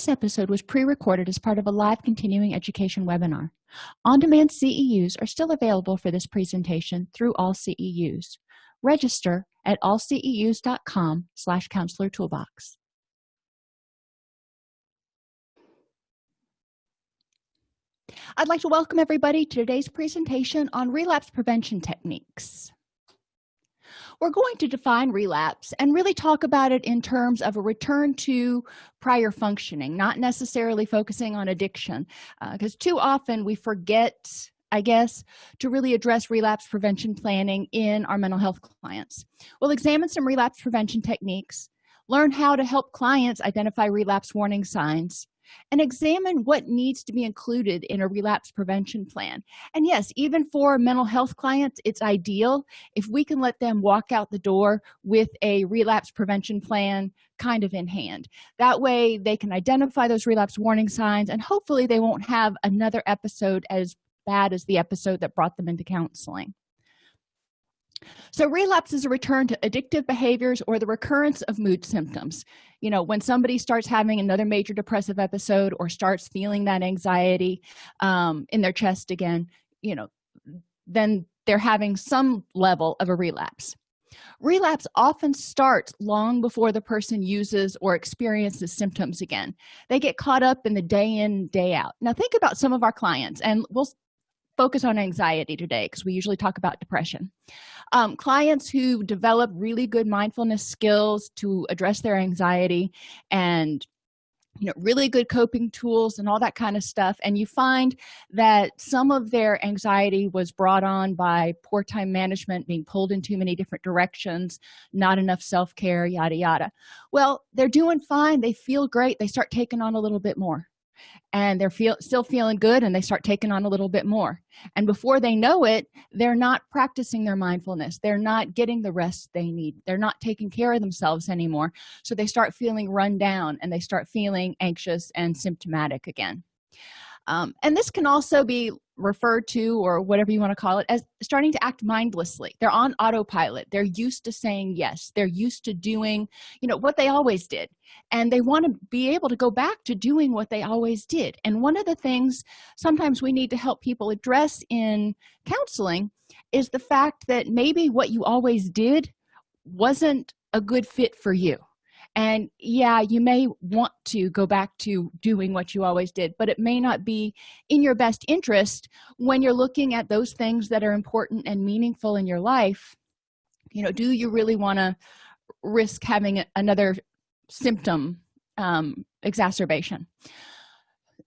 this episode was pre-recorded as part of a live continuing education webinar. On-demand ceus are still available for this presentation through all ceus register at allceus.com slash counselor toolbox. I'd like to welcome everybody to today's presentation on relapse prevention techniques we're going to define relapse and really talk about it in terms of a return to prior functioning not necessarily focusing on addiction because uh, too often we forget i guess to really address relapse prevention planning in our mental health clients. We'll examine some relapse prevention techniques learn how to help clients identify relapse warning signs and examine what needs to be included in a relapse prevention plan. And yes even for mental health clients it's ideal if we can let them walk out the door with a relapse prevention plan kind of in hand. That way they can identify those relapse warning signs and hopefully they won't have another episode as bad as the episode that brought them into counseling so relapse is a return to addictive behaviors or the recurrence of mood symptoms. You know when somebody starts having another major depressive episode or starts feeling that anxiety um, in their chest again you know then they're having some level of a relapse. Relapse often starts long before the person uses or experiences symptoms again. They get caught up in the day in day out. Now think about some of our clients and we'll focus on anxiety today because we usually talk about depression. Um, clients who develop really good mindfulness skills to address their anxiety and you know really good coping tools and all that kind of stuff and you find that some of their anxiety was brought on by poor time management being pulled in too many different directions not enough self-care yada yada. Well they're doing fine. They feel great. They start taking on a little bit more and they're feel still feeling good and they start taking on a little bit more. And before they know it they're not practicing their mindfulness. They're not getting the rest they need. They're not taking care of themselves anymore. So they start feeling run down and they start feeling anxious and symptomatic again. Um, and this can also be referred to or whatever you want to call it as starting to act mindlessly. They're on autopilot. They're used to saying yes. They're used to doing you know what they always did. And they want to be able to go back to doing what they always did. And one of the things sometimes we need to help people address in counseling is the fact that maybe what you always did wasn't a good fit for you and yeah you may want to go back to doing what you always did but it may not be in your best interest when you're looking at those things that are important and meaningful in your life. You know do you really want to risk having another symptom um, exacerbation?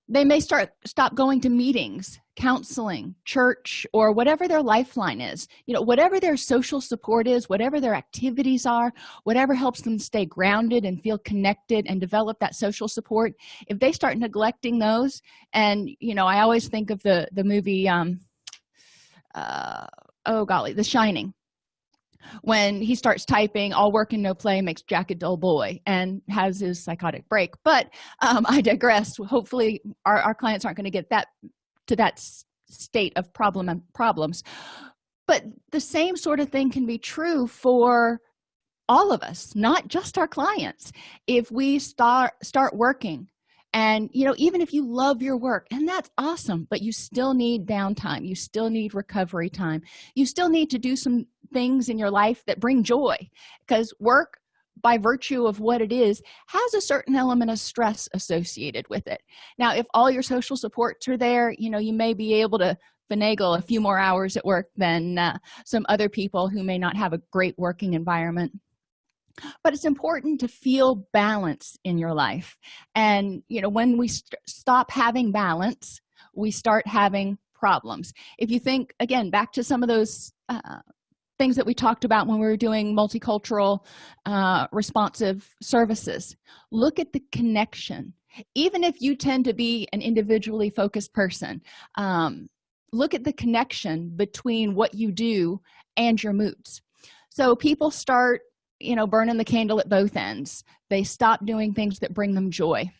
They may start stop going to meetings counseling church or whatever their lifeline is. You know whatever their social support is whatever their activities are whatever helps them stay grounded and feel connected and develop that social support if they start neglecting those and you know i always think of the the movie um uh oh golly the shining. When he starts typing all work and no play makes jack a dull boy and has his psychotic break. But um, i digress. Hopefully our, our clients aren't going to get that to that state of problem and problems. But the same sort of thing can be true for all of us not just our clients. If we start start working and you know even if you love your work and that's awesome but you still need downtime you still need recovery time you still need to do some things in your life that bring joy because work by virtue of what it is has a certain element of stress associated with it. Now if all your social supports are there you know you may be able to finagle a few more hours at work than uh, some other people who may not have a great working environment. But it's important to feel balance in your life. And you know when we st stop having balance we start having problems. If you think again back to some of those uh, things that we talked about when we were doing multicultural uh, responsive services. Look at the connection. Even if you tend to be an individually focused person um, look at the connection between what you do and your moods. So people start you know burning the candle at both ends. They stop doing things that bring them joy.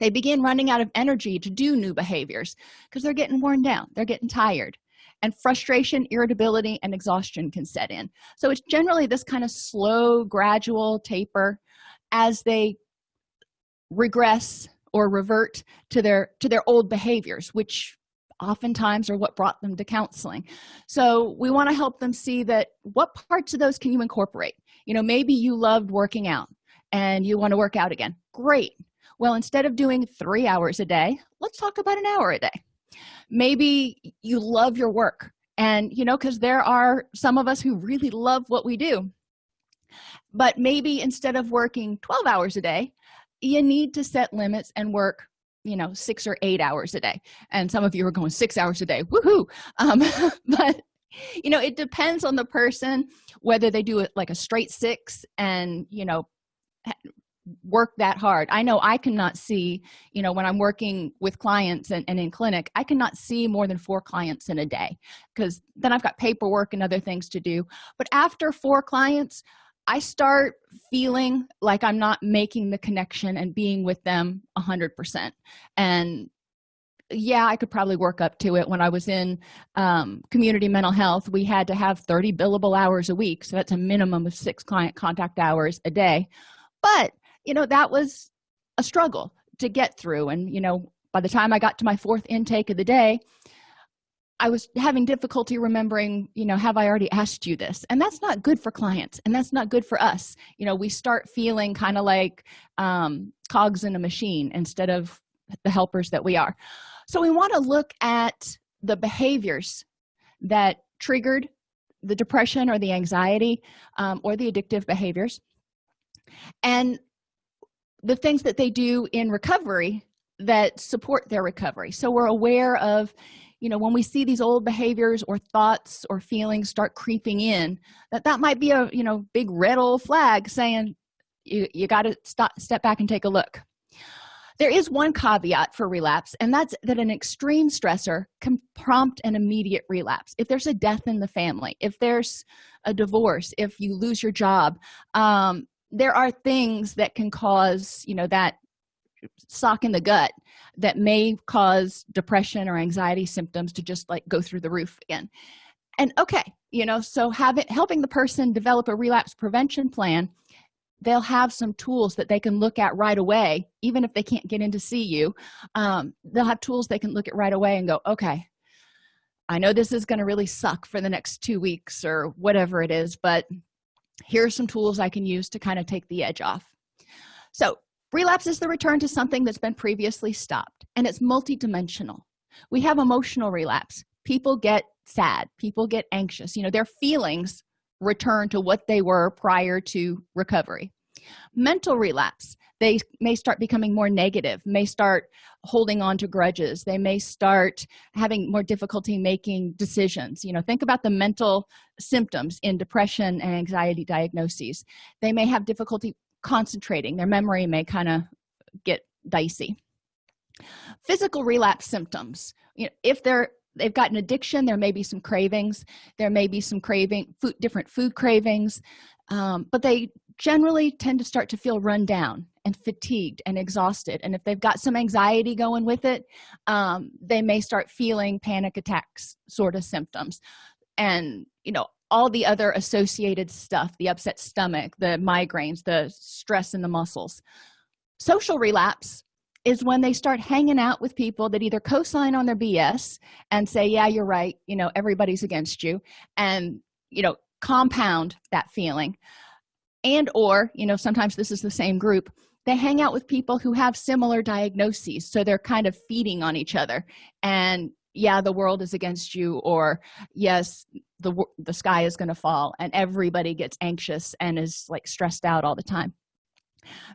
They begin running out of energy to do new behaviors because they're getting worn down. They're getting tired and frustration irritability and exhaustion can set in. So it's generally this kind of slow gradual taper as they regress or revert to their to their old behaviors which oftentimes are what brought them to counseling. So we want to help them see that what parts of those can you incorporate? You know maybe you loved working out and you want to work out again. Great. Well instead of doing three hours a day let's talk about an hour a day maybe you love your work and you know because there are some of us who really love what we do. But maybe instead of working 12 hours a day you need to set limits and work you know six or eight hours a day. And some of you are going six hours a day. Woohoo! Um but you know it depends on the person whether they do it like a straight six and you know work that hard. I know i cannot see you know when i'm working with clients and, and in clinic i cannot see more than four clients in a day because then i've got paperwork and other things to do. But after four clients i start feeling like i'm not making the connection and being with them a hundred percent. And yeah i could probably work up to it. When i was in um, community mental health we had to have 30 billable hours a week so that's a minimum of six client contact hours a day. But you know that was a struggle to get through. And you know by the time i got to my fourth intake of the day i was having difficulty remembering you know have i already asked you this? And that's not good for clients and that's not good for us. You know we start feeling kind of like um, cogs in a machine instead of the helpers that we are. So we want to look at the behaviors that triggered the depression or the anxiety um, or the addictive behaviors. And the things that they do in recovery that support their recovery. So we're aware of you know when we see these old behaviors or thoughts or feelings start creeping in that that might be a you know big red old flag saying you, you got to stop step back and take a look. There is one caveat for relapse and that's that an extreme stressor can prompt an immediate relapse. If there's a death in the family if there's a divorce if you lose your job um, there are things that can cause you know that sock in the gut that may cause depression or anxiety symptoms to just like go through the roof again. And okay you know so having helping the person develop a relapse prevention plan they'll have some tools that they can look at right away even if they can't get in to see you um, they'll have tools they can look at right away and go okay i know this is going to really suck for the next two weeks or whatever it is but here are some tools i can use to kind of take the edge off. So relapse is the return to something that's been previously stopped and it's multidimensional. We have emotional relapse. People get sad. People get anxious. You know their feelings return to what they were prior to recovery. Mental relapse they may start becoming more negative may start holding on to grudges they may start having more difficulty making decisions. You know think about the mental symptoms in depression and anxiety diagnoses. They may have difficulty concentrating. Their memory may kind of get dicey. Physical relapse symptoms. You know if they're they've got an addiction there may be some cravings. There may be some craving food different food cravings um, but they generally tend to start to feel run down and fatigued and exhausted. And if they've got some anxiety going with it um, they may start feeling panic attacks sort of symptoms. And you know all the other associated stuff the upset stomach the migraines the stress in the muscles. Social relapse is when they start hanging out with people that either co-sign on their bs and say yeah you're right. You know everybody's against you. And you know compound that feeling. And or you know sometimes this is the same group they hang out with people who have similar diagnoses so they're kind of feeding on each other. And yeah the world is against you or yes the the sky is going to fall and everybody gets anxious and is like stressed out all the time.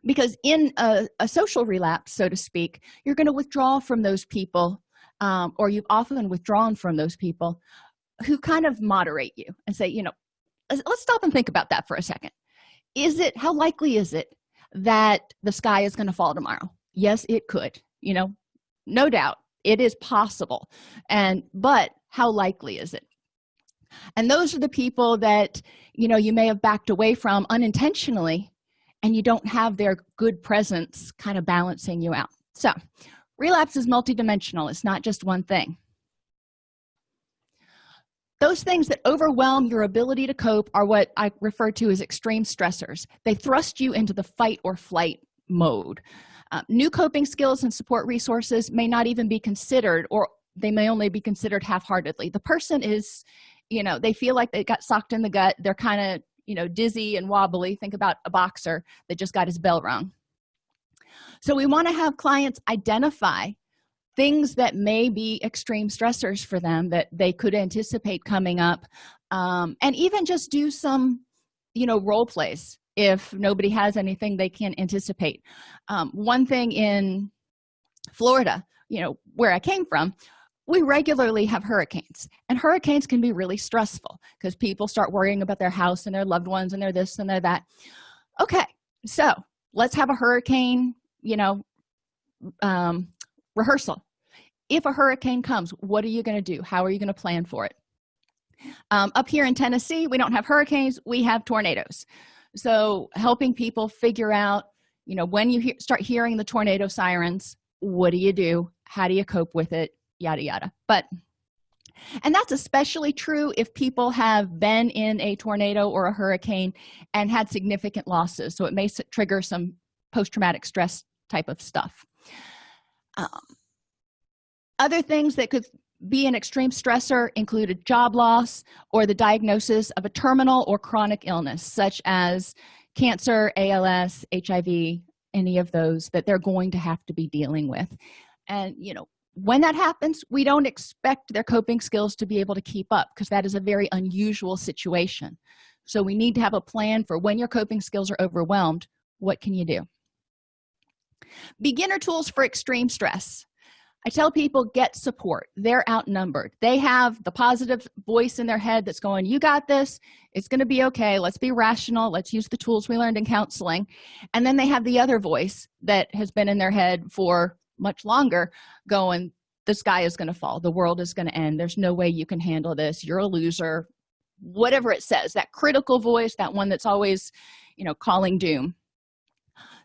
Because in a, a social relapse so to speak you're going to withdraw from those people um, or you've often withdrawn from those people who kind of moderate you and say you know let's stop and think about that for a second. Is it how likely is it that the sky is going to fall tomorrow. Yes it could you know no doubt it is possible. And but how likely is it? And those are the people that you know you may have backed away from unintentionally and you don't have their good presence kind of balancing you out. So relapse is multidimensional. It's not just one thing those things that overwhelm your ability to cope are what i refer to as extreme stressors. They thrust you into the fight or flight mode. Uh, new coping skills and support resources may not even be considered or they may only be considered half-heartedly. The person is you know they feel like they got socked in the gut. They're kind of you know dizzy and wobbly. Think about a boxer that just got his bell rung so we want to have clients identify things that may be extreme stressors for them that they could anticipate coming up um, and even just do some you know role plays if nobody has anything they can anticipate. Um, one thing in florida you know where i came from we regularly have hurricanes and hurricanes can be really stressful because people start worrying about their house and their loved ones and their this and their that. Okay so let's have a hurricane you know um, rehearsal. If a hurricane comes what are you going to do? How are you going to plan for it? Um, up here in tennessee we don't have hurricanes we have tornadoes. So helping people figure out you know when you he start hearing the tornado sirens what do you do? How do you cope with it? Yada yada. But and that's especially true if people have been in a tornado or a hurricane and had significant losses. So it may trigger some post-traumatic stress type of stuff um, other things that could be an extreme stressor included job loss or the diagnosis of a terminal or chronic illness such as cancer als hiv any of those that they're going to have to be dealing with. And you know when that happens we don't expect their coping skills to be able to keep up because that is a very unusual situation. So we need to have a plan for when your coping skills are overwhelmed what can you do beginner tools for extreme stress. I tell people get support. They're outnumbered. They have the positive voice in their head that's going you got this. It's going to be okay. Let's be rational. Let's use the tools we learned in counseling. And then they have the other voice that has been in their head for much longer going the sky is going to fall. The world is going to end. There's no way you can handle this. You're a loser. Whatever it says that critical voice that one that's always you know calling doom.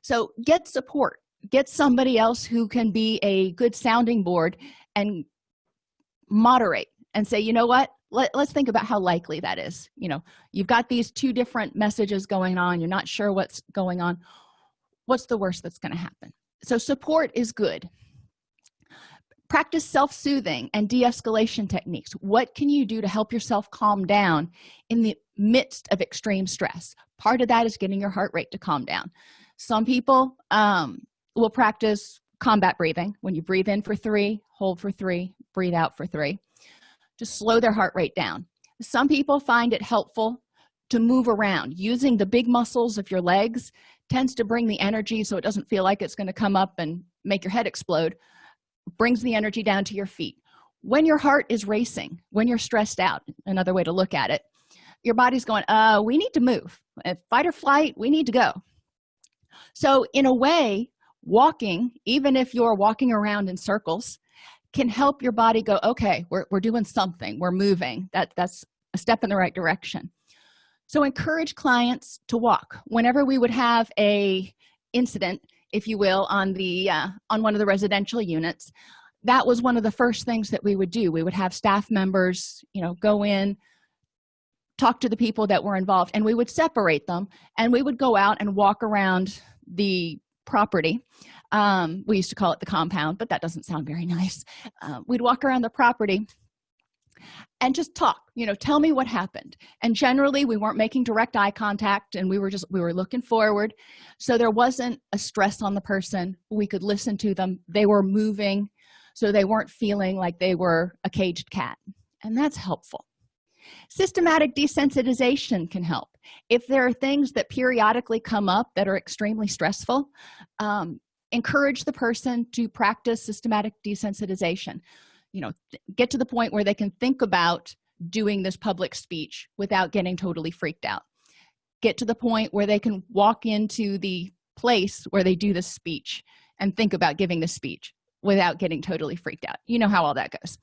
So get support get somebody else who can be a good sounding board and moderate and say you know what? Let, us think about how likely that is. You know you've got these two different messages going on. You're not sure what's going on. What's the worst that's going to happen? So support is good. Practice self-soothing and de-escalation techniques. What can you do to help yourself calm down in the midst of extreme stress? Part of that is getting your heart rate to calm down. Some people um, will practice combat breathing. When you breathe in for three hold for three breathe out for three. To slow their heart rate down. Some people find it helpful to move around. Using the big muscles of your legs tends to bring the energy so it doesn't feel like it's going to come up and make your head explode brings the energy down to your feet. When your heart is racing when you're stressed out another way to look at it your body's going uh we need to move. If fight or flight we need to go. So in a way walking even if you're walking around in circles can help your body go okay we're, we're doing something. We're moving. That that's a step in the right direction. So encourage clients to walk. Whenever we would have a incident if you will on the uh, on one of the residential units that was one of the first things that we would do. We would have staff members you know go in talk to the people that were involved and we would separate them and we would go out and walk around the property. Um, we used to call it the compound but that doesn't sound very nice. Uh, we'd walk around the property and just talk you know tell me what happened. And generally we weren't making direct eye contact and we were just we were looking forward. So there wasn't a stress on the person. We could listen to them. They were moving so they weren't feeling like they were a caged cat. And that's helpful systematic desensitization can help. If there are things that periodically come up that are extremely stressful um, encourage the person to practice systematic desensitization. You know get to the point where they can think about doing this public speech without getting totally freaked out. Get to the point where they can walk into the place where they do the speech and think about giving the speech without getting totally freaked out. You know how all that goes.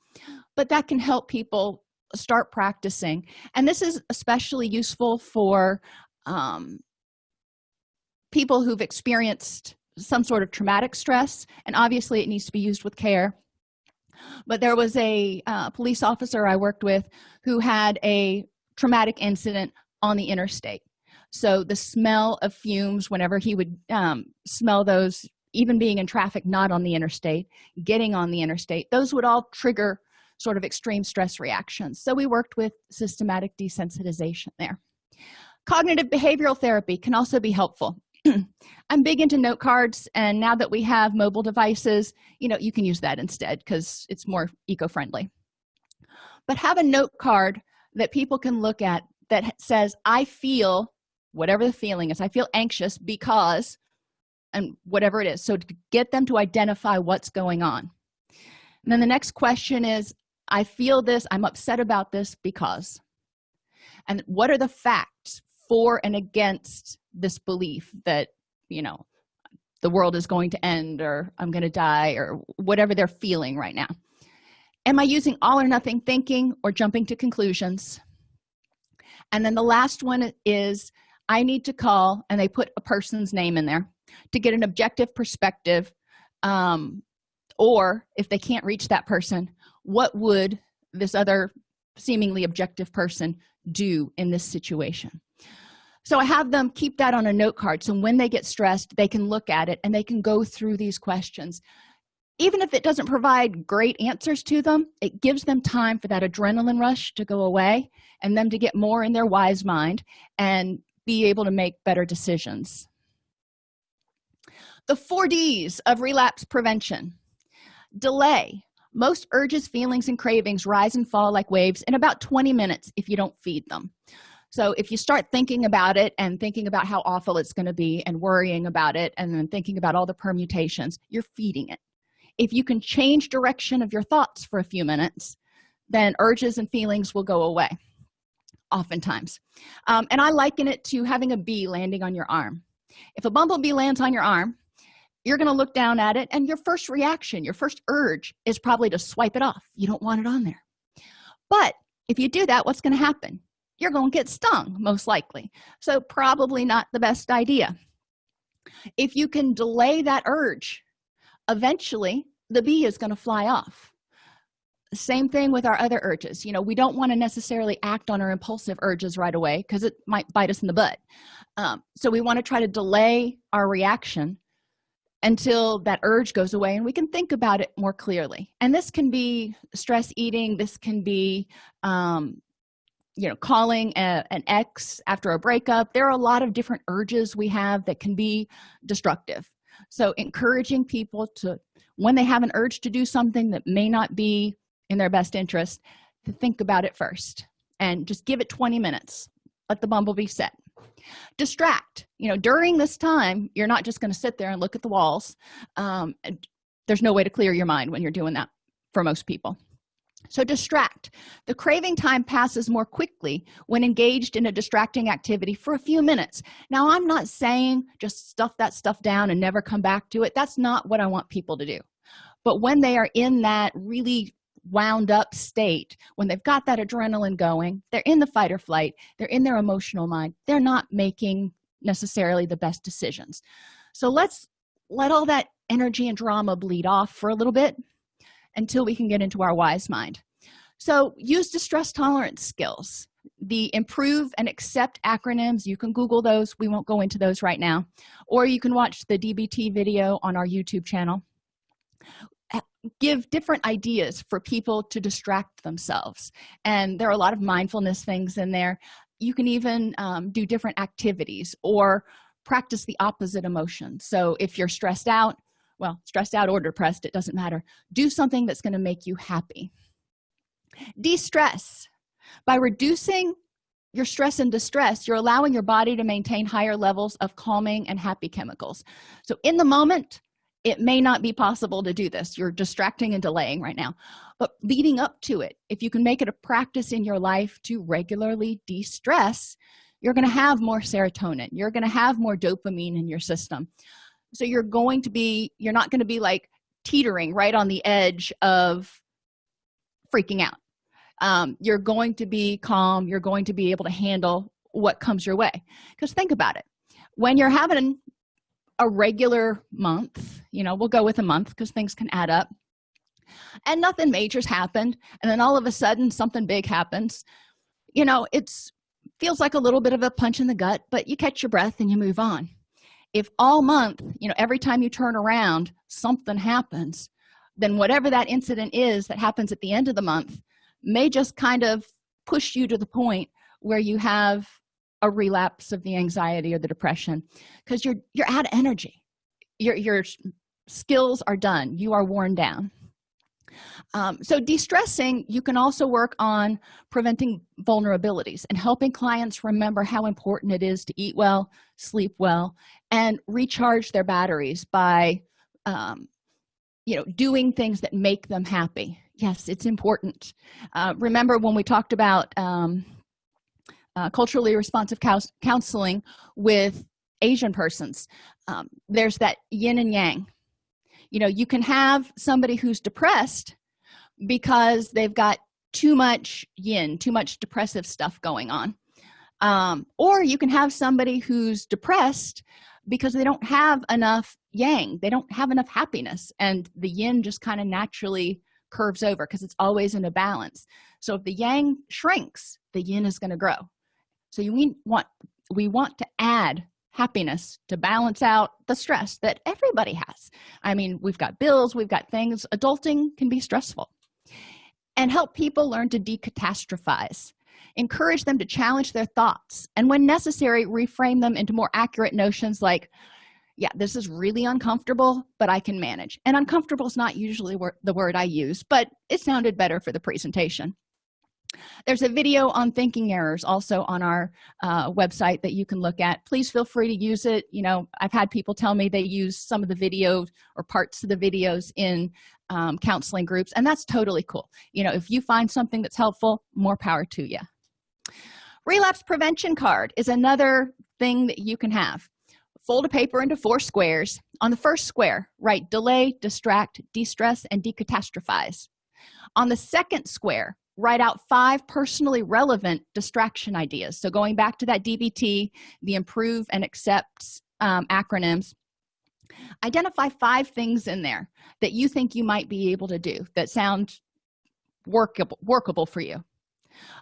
But that can help people start practicing. And this is especially useful for um, people who've experienced some sort of traumatic stress and obviously it needs to be used with care. But there was a uh, police officer i worked with who had a traumatic incident on the interstate. So the smell of fumes whenever he would um, smell those even being in traffic not on the interstate getting on the interstate those would all trigger sort of extreme stress reactions. So we worked with systematic desensitization there. Cognitive behavioral therapy can also be helpful. I'm big into note cards and now that we have mobile devices you know you can use that instead because it's more eco-friendly. But have a note card that people can look at that says i feel whatever the feeling is i feel anxious because and whatever it is. So to get them to identify what's going on. And then the next question is i feel this i'm upset about this because. And what are the facts for and against this belief that you know the world is going to end or i'm going to die or whatever they're feeling right now? Am i using all or nothing thinking or jumping to conclusions? And then the last one is i need to call and they put a person's name in there to get an objective perspective um, or if they can't reach that person what would this other seemingly objective person do in this situation? So i have them keep that on a note card. So when they get stressed they can look at it and they can go through these questions. Even if it doesn't provide great answers to them it gives them time for that adrenaline rush to go away and them to get more in their wise mind and be able to make better decisions. The four d's of relapse prevention. Delay most urges feelings and cravings rise and fall like waves in about 20 minutes if you don't feed them. So if you start thinking about it and thinking about how awful it's going to be and worrying about it and then thinking about all the permutations you're feeding it. If you can change direction of your thoughts for a few minutes then urges and feelings will go away oftentimes. Um, and i liken it to having a bee landing on your arm. If a bumblebee lands on your arm you're going to look down at it and your first reaction your first urge is probably to swipe it off. You don't want it on there. But if you do that what's going to happen? You're going to get stung most likely. So probably not the best idea. If you can delay that urge eventually the bee is going to fly off. Same thing with our other urges. You know we don't want to necessarily act on our impulsive urges right away because it might bite us in the butt. Um, so we want to try to delay our reaction until that urge goes away and we can think about it more clearly. And this can be stress eating. This can be um, you know calling a, an ex after a breakup. There are a lot of different urges we have that can be destructive. So encouraging people to when they have an urge to do something that may not be in their best interest to think about it first and just give it 20 minutes. Let the bumblebee set distract. You know during this time you're not just going to sit there and look at the walls um, there's no way to clear your mind when you're doing that for most people. So distract. The craving time passes more quickly when engaged in a distracting activity for a few minutes. Now i'm not saying just stuff that stuff down and never come back to it. That's not what i want people to do. But when they are in that really wound up state when they've got that adrenaline going they're in the fight or flight they're in their emotional mind they're not making necessarily the best decisions. So let's let all that energy and drama bleed off for a little bit until we can get into our wise mind. So use distress tolerance skills. The improve and accept acronyms you can google those we won't go into those right now. Or you can watch the dbt video on our youtube channel give different ideas for people to distract themselves. And there are a lot of mindfulness things in there. You can even um, do different activities or practice the opposite emotion. So if you're stressed out well stressed out or depressed it doesn't matter. Do something that's going to make you happy. De-stress. By reducing your stress and distress you're allowing your body to maintain higher levels of calming and happy chemicals. So in the moment it may not be possible to do this. You're distracting and delaying right now. But leading up to it if you can make it a practice in your life to regularly de-stress you're going to have more serotonin. You're going to have more dopamine in your system. So you're going to be you're not going to be like teetering right on the edge of freaking out. Um, you're going to be calm. You're going to be able to handle what comes your way. Because think about it. When you're having a regular month you know we'll go with a month because things can add up. And nothing major's happened and then all of a sudden something big happens. You know it's feels like a little bit of a punch in the gut but you catch your breath and you move on. If all month you know every time you turn around something happens then whatever that incident is that happens at the end of the month may just kind of push you to the point where you have a relapse of the anxiety or the depression because you're you're out of energy. Your your skills are done. You are worn down. Um, so de-stressing you can also work on preventing vulnerabilities and helping clients remember how important it is to eat well sleep well and recharge their batteries by um, you know doing things that make them happy. Yes it's important. Uh, remember when we talked about um, uh, culturally responsive counseling with asian persons. Um, there's that yin and yang. You know you can have somebody who's depressed because they've got too much yin too much depressive stuff going on. Um, or you can have somebody who's depressed because they don't have enough yang they don't have enough happiness and the yin just kind of naturally curves over because it's always in a balance. So if the yang shrinks the yin is going to grow so you want we want to add happiness to balance out the stress that everybody has. I mean we've got bills we've got things. Adulting can be stressful. And help people learn to decatastrophize. Encourage them to challenge their thoughts and when necessary reframe them into more accurate notions like yeah this is really uncomfortable but i can manage. And uncomfortable is not usually the word i use but it sounded better for the presentation there's a video on thinking errors also on our uh, website that you can look at. Please feel free to use it. You know i've had people tell me they use some of the videos or parts of the videos in um, counseling groups and that's totally cool. You know if you find something that's helpful more power to you relapse prevention card is another thing that you can have. Fold a paper into four squares. On the first square write delay distract de-stress and decatastrophize. On the second square write out five personally relevant distraction ideas. So going back to that dbt the improve and accepts um, acronyms identify five things in there that you think you might be able to do that sound workable workable for you.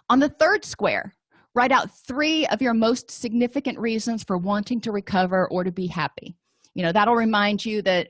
On the third square write out three of your most significant reasons for wanting to recover or to be happy. You know that'll remind you that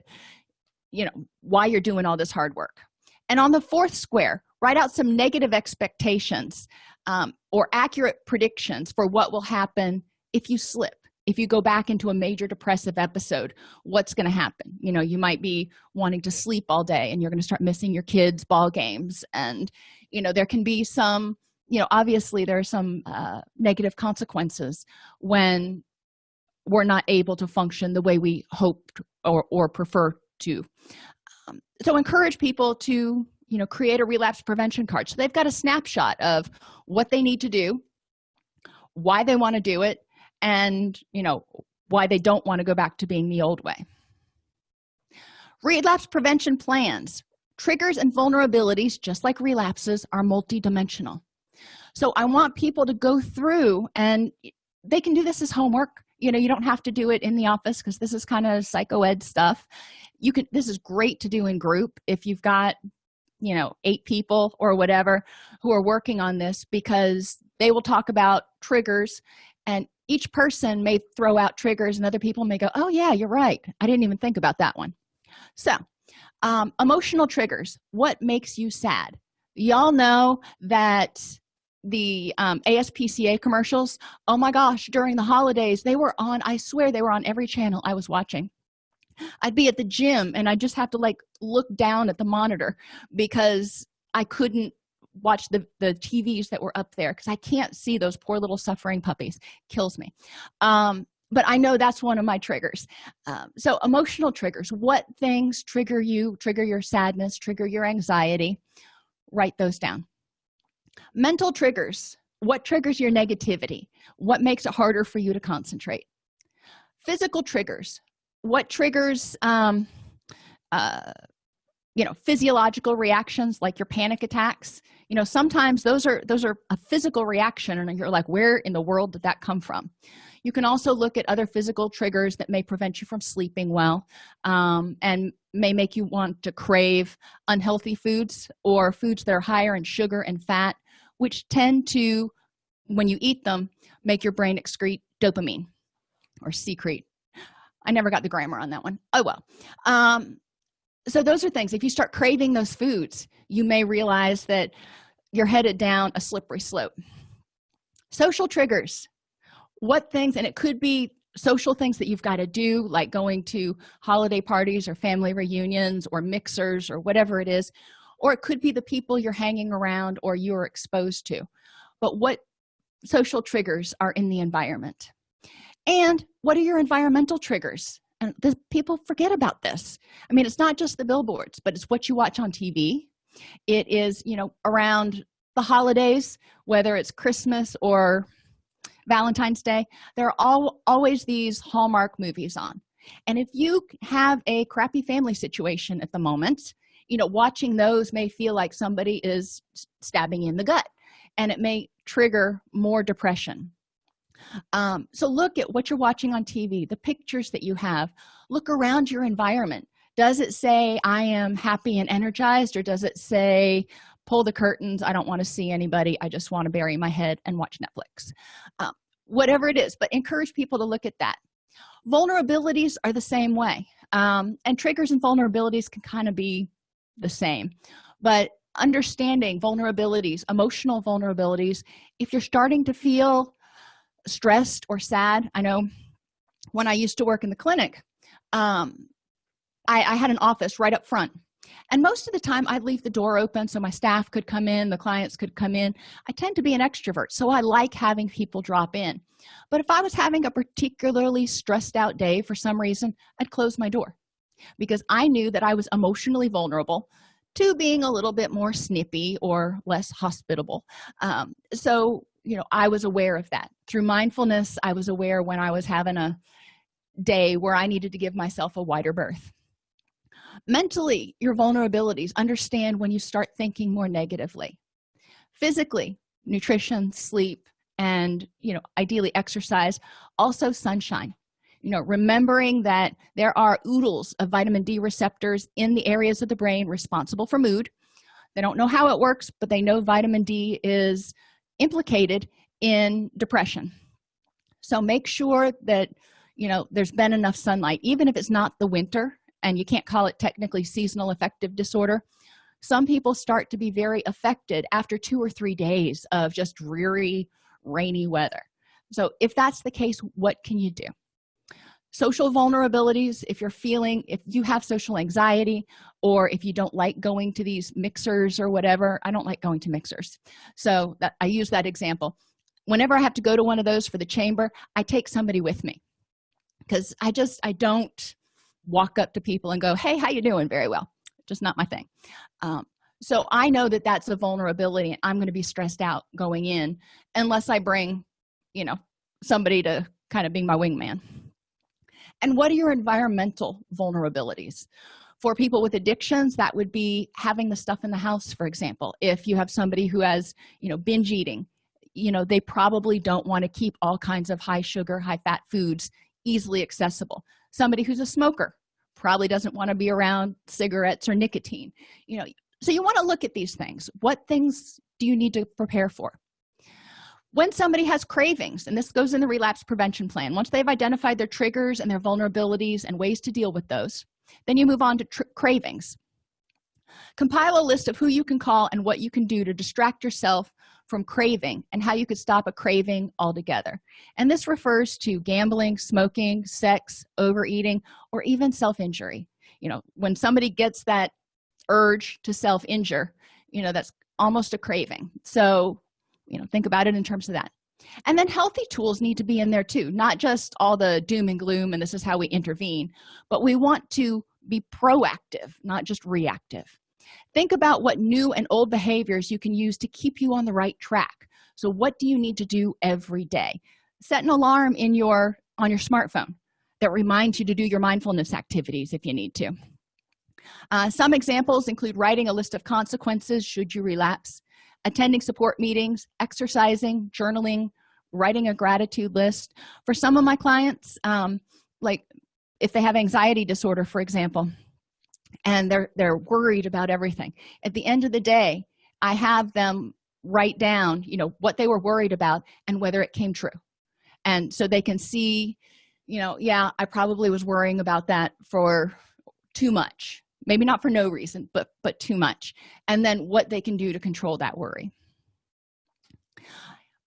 you know why you're doing all this hard work and on the fourth square write out some negative expectations um, or accurate predictions for what will happen if you slip if you go back into a major depressive episode what's going to happen? You know you might be wanting to sleep all day and you're going to start missing your kids ball games. And you know there can be some you know obviously there are some uh, negative consequences when we're not able to function the way we hoped or, or prefer to so encourage people to you know create a relapse prevention card. So they've got a snapshot of what they need to do why they want to do it and you know why they don't want to go back to being the old way. Relapse prevention plans. Triggers and vulnerabilities just like relapses are multidimensional. So i want people to go through and they can do this as homework you know you don't have to do it in the office because this is kind of psycho ed stuff. You can this is great to do in group if you've got you know eight people or whatever who are working on this because they will talk about triggers and each person may throw out triggers and other people may go oh yeah you're right. I didn't even think about that one. So um, emotional triggers. What makes you sad? Y'all know that the um, aspca commercials oh my gosh during the holidays they were on i swear they were on every channel i was watching. I'd be at the gym and i just have to like look down at the monitor because i couldn't watch the the tvs that were up there because i can't see those poor little suffering puppies. Kills me. Um but i know that's one of my triggers. Um, so emotional triggers. What things trigger you trigger your sadness trigger your anxiety? Write those down mental triggers. What triggers your negativity? What makes it harder for you to concentrate? Physical triggers. What triggers um, uh, you know physiological reactions like your panic attacks? You know sometimes those are those are a physical reaction and you're like where in the world did that come from? You can also look at other physical triggers that may prevent you from sleeping well um, and may make you want to crave unhealthy foods or foods that are higher in sugar and fat which tend to when you eat them make your brain excrete dopamine or secrete. I never got the grammar on that one. Oh well. Um so those are things. If you start craving those foods you may realize that you're headed down a slippery slope. Social triggers. What things and it could be social things that you've got to do like going to holiday parties or family reunions or mixers or whatever it is or it could be the people you're hanging around or you're exposed to. But what social triggers are in the environment? And what are your environmental triggers? And the, people forget about this. I mean it's not just the billboards but it's what you watch on tv it is you know around the holidays whether it's christmas or valentine's day there are all always these hallmark movies on. And if you have a crappy family situation at the moment you know watching those may feel like somebody is stabbing in the gut and it may trigger more depression. Um, so look at what you're watching on tv the pictures that you have. Look around your environment. Does it say i am happy and energized or does it say pull the curtains i don't want to see anybody i just want to bury my head and watch netflix. Um, whatever it is but encourage people to look at that. Vulnerabilities are the same way. Um, and triggers and vulnerabilities can kind of be the same. But understanding vulnerabilities emotional vulnerabilities if you're starting to feel stressed or sad i know when i used to work in the clinic um, I, I had an office right up front. And most of the time i'd leave the door open so my staff could come in the clients could come in. I tend to be an extrovert so i like having people drop in. But if i was having a particularly stressed out day for some reason i'd close my door because i knew that i was emotionally vulnerable to being a little bit more snippy or less hospitable. Um, so you know i was aware of that. Through mindfulness i was aware when i was having a day where i needed to give myself a wider berth. Mentally your vulnerabilities understand when you start thinking more negatively. Physically nutrition sleep and you know ideally exercise also sunshine you know remembering that there are oodles of vitamin d receptors in the areas of the brain responsible for mood. They don't know how it works but they know vitamin d is implicated in depression. So make sure that you know there's been enough sunlight even if it's not the winter and you can't call it technically seasonal affective disorder. Some people start to be very affected after two or three days of just dreary rainy weather. So if that's the case what can you do social vulnerabilities if you're feeling if you have social anxiety or if you don't like going to these mixers or whatever i don't like going to mixers. So that i use that example. Whenever i have to go to one of those for the chamber i take somebody with me. Because i just i don't walk up to people and go hey how you doing? very well. Just not my thing. Um, so i know that that's a vulnerability and i'm going to be stressed out going in unless i bring you know somebody to kind of being my wingman and what are your environmental vulnerabilities? For people with addictions that would be having the stuff in the house for example. If you have somebody who has you know binge eating you know they probably don't want to keep all kinds of high sugar high fat foods easily accessible. Somebody who's a smoker probably doesn't want to be around cigarettes or nicotine. You know so you want to look at these things. What things do you need to prepare for when somebody has cravings and this goes in the relapse prevention plan once they've identified their triggers and their vulnerabilities and ways to deal with those then you move on to cravings. Compile a list of who you can call and what you can do to distract yourself from craving and how you could stop a craving altogether. And this refers to gambling smoking sex overeating or even self-injury. You know when somebody gets that urge to self-injure you know that's almost a craving. So you know think about it in terms of that. And then healthy tools need to be in there too not just all the doom and gloom and this is how we intervene but we want to be proactive not just reactive. Think about what new and old behaviors you can use to keep you on the right track. So what do you need to do every day? Set an alarm in your on your smartphone that reminds you to do your mindfulness activities if you need to. Uh, some examples include writing a list of consequences should you relapse attending support meetings exercising journaling writing a gratitude list. For some of my clients um, like if they have anxiety disorder for example and they're they're worried about everything at the end of the day i have them write down you know what they were worried about and whether it came true. And so they can see you know yeah i probably was worrying about that for too much maybe not for no reason but but too much. And then what they can do to control that worry.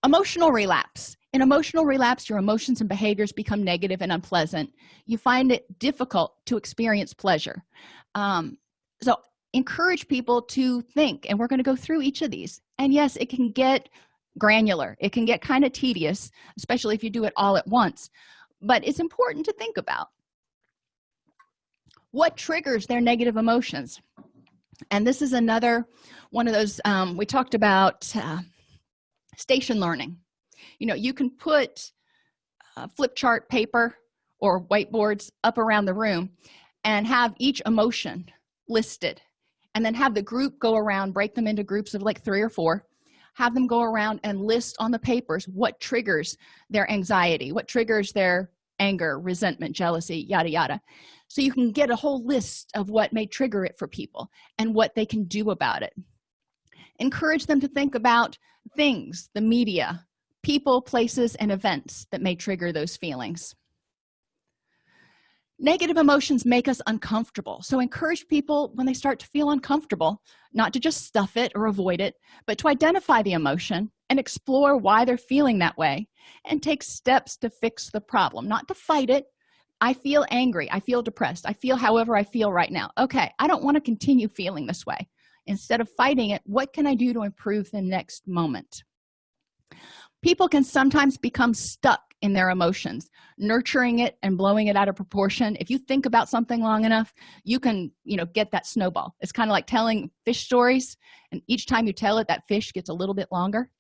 Emotional relapse. In emotional relapse your emotions and behaviors become negative and unpleasant. You find it difficult to experience pleasure. Um, so encourage people to think and we're going to go through each of these. And yes it can get granular. It can get kind of tedious especially if you do it all at once. But it's important to think about what triggers their negative emotions. And this is another one of those um, we talked about uh, station learning. You know you can put flip chart paper or whiteboards up around the room and have each emotion listed and then have the group go around break them into groups of like three or four have them go around and list on the papers what triggers their anxiety what triggers their anger resentment jealousy yada yada. So you can get a whole list of what may trigger it for people and what they can do about it. Encourage them to think about things the media people places and events that may trigger those feelings negative emotions make us uncomfortable. So encourage people when they start to feel uncomfortable not to just stuff it or avoid it but to identify the emotion and explore why they're feeling that way and take steps to fix the problem. Not to fight it. I feel angry. I feel depressed. I feel however i feel right now. Okay i don't want to continue feeling this way. Instead of fighting it what can i do to improve the next moment people can sometimes become stuck in their emotions nurturing it and blowing it out of proportion. If you think about something long enough you can you know get that snowball. It's kind of like telling fish stories and each time you tell it that fish gets a little bit longer.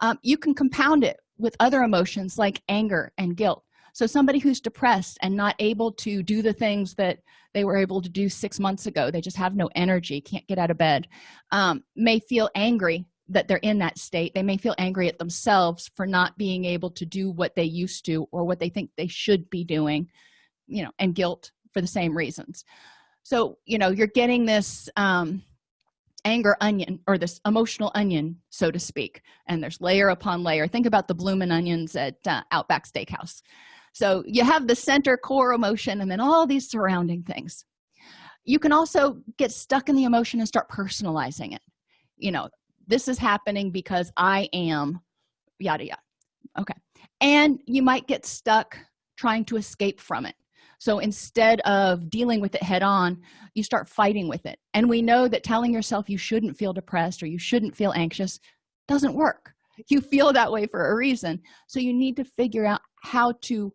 Um, you can compound it with other emotions like anger and guilt. So somebody who's depressed and not able to do the things that they were able to do six months ago they just have no energy can't get out of bed um, may feel angry that they're in that state they may feel angry at themselves for not being able to do what they used to or what they think they should be doing you know and guilt for the same reasons. So you know you're getting this um anger onion or this emotional onion so to speak and there's layer upon layer. Think about the bloomin' onions at uh, outback steakhouse. So you have the center core emotion and then all these surrounding things. You can also get stuck in the emotion and start personalizing it. You know this is happening because i am yada yada. Okay. And you might get stuck trying to escape from it. So instead of dealing with it head on you start fighting with it. And we know that telling yourself you shouldn't feel depressed or you shouldn't feel anxious doesn't work. You feel that way for a reason. So you need to figure out how to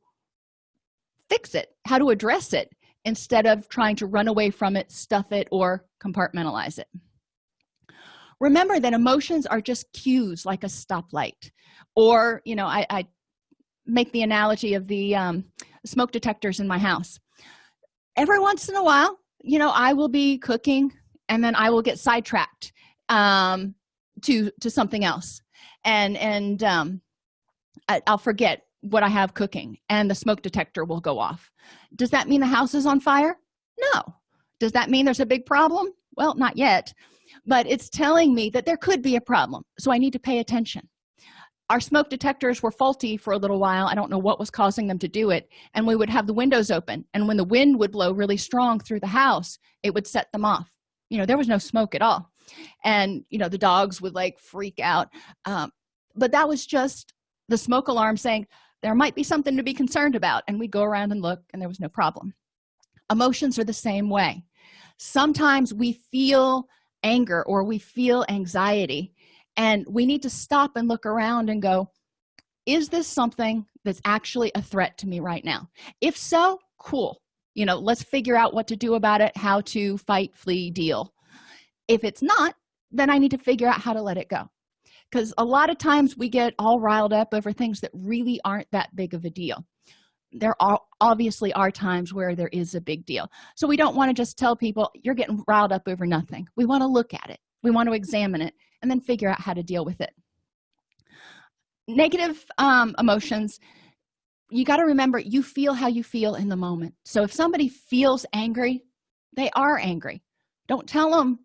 fix it how to address it instead of trying to run away from it stuff it or compartmentalize it remember that emotions are just cues like a stoplight. Or you know i, I make the analogy of the um, smoke detectors in my house. Every once in a while you know i will be cooking and then i will get sidetracked um, to to something else. And and um, I, i'll forget what i have cooking and the smoke detector will go off. Does that mean the house is on fire? No. Does that mean there's a big problem? Well not yet but it's telling me that there could be a problem so i need to pay attention. Our smoke detectors were faulty for a little while. I don't know what was causing them to do it and we would have the windows open and when the wind would blow really strong through the house it would set them off. You know there was no smoke at all. And you know the dogs would like freak out. Um, but that was just the smoke alarm saying there might be something to be concerned about and we go around and look and there was no problem. Emotions are the same way. Sometimes we feel anger or we feel anxiety. And we need to stop and look around and go is this something that's actually a threat to me right now? If so cool. You know let's figure out what to do about it how to fight flee deal. If it's not then i need to figure out how to let it go. Because a lot of times we get all riled up over things that really aren't that big of a deal there are obviously are times where there is a big deal. So we don't want to just tell people you're getting riled up over nothing. We want to look at it. We want to examine it and then figure out how to deal with it. Negative um, emotions you got to remember you feel how you feel in the moment. So if somebody feels angry they are angry. Don't tell them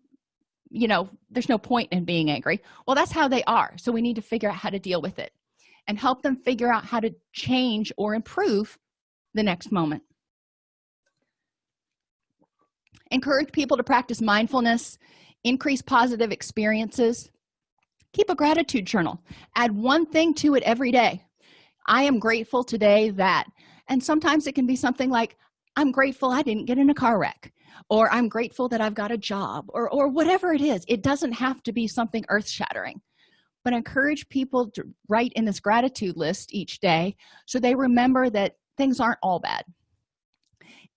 you know there's no point in being angry. Well that's how they are. So we need to figure out how to deal with it and help them figure out how to change or improve the next moment. Encourage people to practice mindfulness increase positive experiences. Keep a gratitude journal. Add one thing to it every day. I am grateful today that and sometimes it can be something like i'm grateful i didn't get in a car wreck or i'm grateful that i've got a job or or whatever it is. It doesn't have to be something earth-shattering but encourage people to write in this gratitude list each day so they remember that things aren't all bad.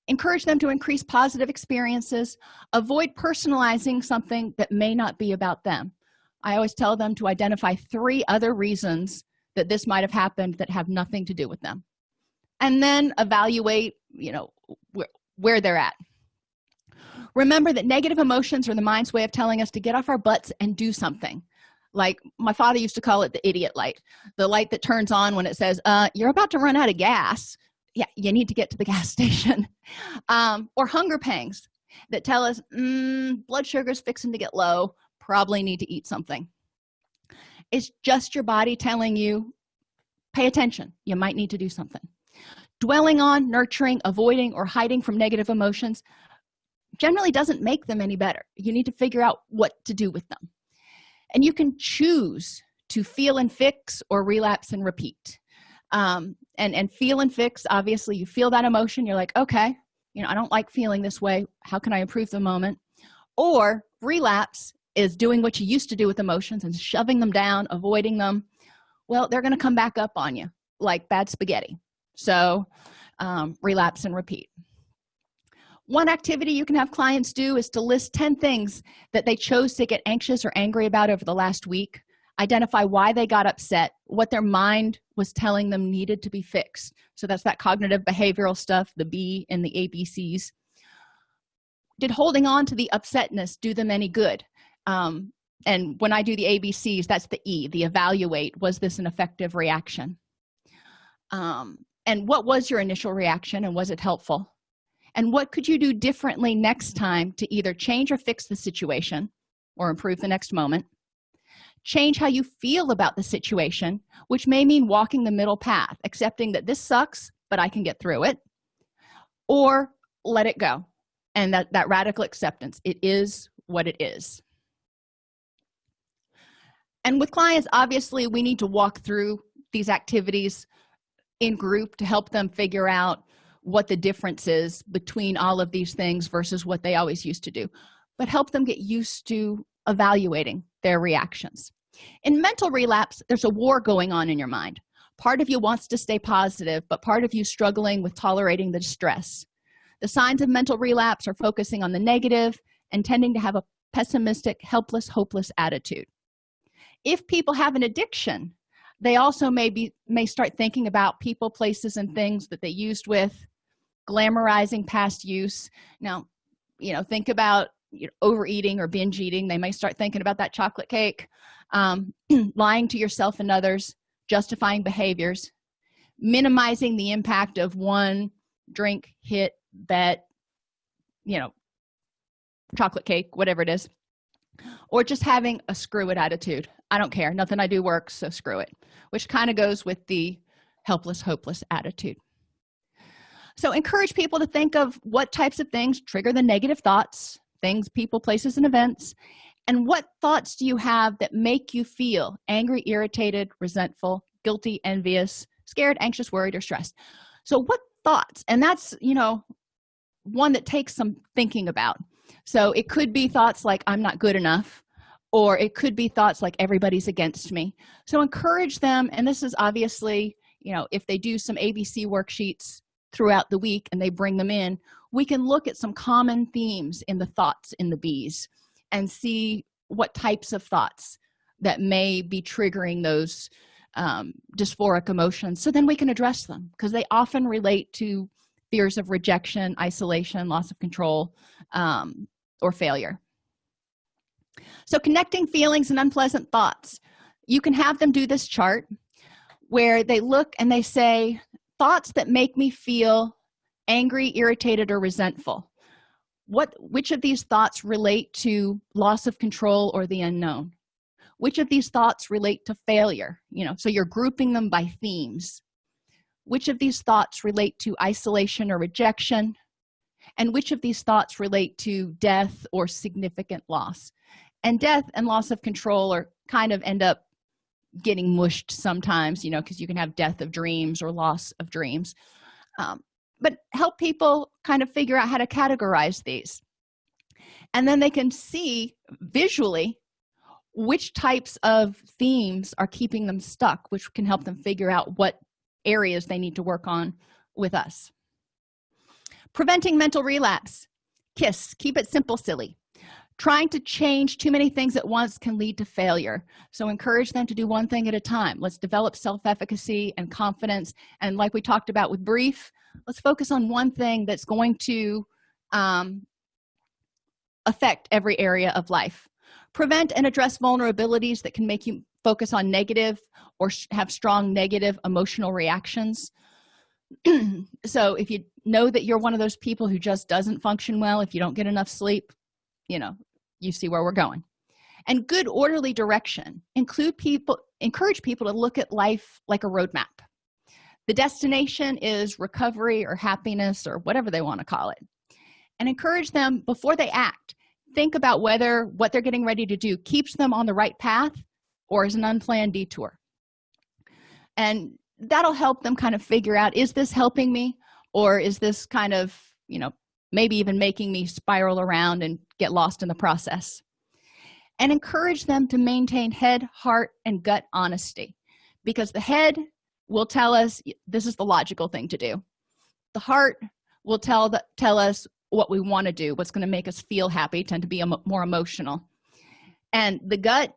Encourage them to increase positive experiences. Avoid personalizing something that may not be about them. I always tell them to identify three other reasons that this might have happened that have nothing to do with them. And then evaluate you know wh where they're at. Remember that negative emotions are the mind's way of telling us to get off our butts and do something like my father used to call it the idiot light the light that turns on when it says uh you're about to run out of gas. Yeah you need to get to the gas station. Um, or hunger pangs that tell us mm, blood sugar's fixing to get low. Probably need to eat something. It's just your body telling you pay attention. You might need to do something. Dwelling on nurturing avoiding or hiding from negative emotions generally doesn't make them any better. You need to figure out what to do with them and you can choose to feel and fix or relapse and repeat. Um, and and feel and fix obviously you feel that emotion. You're like okay you know i don't like feeling this way. How can i improve the moment? Or relapse is doing what you used to do with emotions and shoving them down avoiding them. Well they're going to come back up on you like bad spaghetti. So um, relapse and repeat one activity you can have clients do is to list 10 things that they chose to get anxious or angry about over the last week. Identify why they got upset what their mind was telling them needed to be fixed. So that's that cognitive behavioral stuff the b and the abcs did holding on to the upsetness do them any good? Um, and when i do the abcs that's the e the evaluate was this an effective reaction? Um, and what was your initial reaction and was it helpful and what could you do differently next time to either change or fix the situation or improve the next moment? Change how you feel about the situation which may mean walking the middle path accepting that this sucks but i can get through it or let it go and that that radical acceptance. It is what it is. And with clients obviously we need to walk through these activities in group to help them figure out what the difference is between all of these things versus what they always used to do but help them get used to evaluating their reactions. In mental relapse there's a war going on in your mind. Part of you wants to stay positive but part of you struggling with tolerating the distress the signs of mental relapse are focusing on the negative and tending to have a pessimistic helpless hopeless attitude. If people have an addiction they also may be may start thinking about people places and things that they used with glamorizing past use. Now you know think about you know, overeating or binge eating. They may start thinking about that chocolate cake. Um, lying to yourself and others justifying behaviors minimizing the impact of one drink hit bet you know chocolate cake whatever it is or just having a screw it attitude. I don't care. Nothing i do works so screw it which kind of goes with the helpless hopeless attitude so encourage people to think of what types of things trigger the negative thoughts things people places and events and what thoughts do you have that make you feel angry irritated resentful guilty envious scared anxious worried or stressed? So what thoughts and that's you know one that takes some thinking about. So it could be thoughts like i'm not good enough or it could be thoughts like everybody's against me. So encourage them and this is obviously you know if they do some abc worksheets throughout the week and they bring them in we can look at some common themes in the thoughts in the bees and see what types of thoughts that may be triggering those um, dysphoric emotions. So then we can address them because they often relate to fears of rejection isolation loss of control um, or failure. So connecting feelings and unpleasant thoughts you can have them do this chart where they look and they say thoughts that make me feel angry irritated or resentful. What which of these thoughts relate to loss of control or the unknown? Which of these thoughts relate to failure? You know so you're grouping them by themes. Which of these thoughts relate to isolation or rejection? And which of these thoughts relate to death or significant loss? And death and loss of control are kind of end up getting mushed sometimes you know because you can have death of dreams or loss of dreams. Um, but help people kind of figure out how to categorize these. And then they can see visually which types of themes are keeping them stuck which can help them figure out what areas they need to work on with us. Preventing mental relapse. Kiss. Keep it simple silly trying to change too many things at once can lead to failure. So encourage them to do one thing at a time. Let's develop self-efficacy and confidence. And like we talked about with brief let's focus on one thing that's going to um, affect every area of life. Prevent and address vulnerabilities that can make you focus on negative or have strong negative emotional reactions. So if you know that you're one of those people who just doesn't function well if you don't get enough sleep you know you see where we're going. And good orderly direction. Include people encourage people to look at life like a roadmap. The destination is recovery or happiness or whatever they want to call it. And encourage them before they act think about whether what they're getting ready to do keeps them on the right path or is an unplanned detour. And that'll help them kind of figure out is this helping me or is this kind of you know maybe even making me spiral around and get lost in the process. And encourage them to maintain head heart and gut honesty because the head will tell us this is the logical thing to do. The heart will tell the, tell us what we want to do what's going to make us feel happy tend to be more emotional. And the gut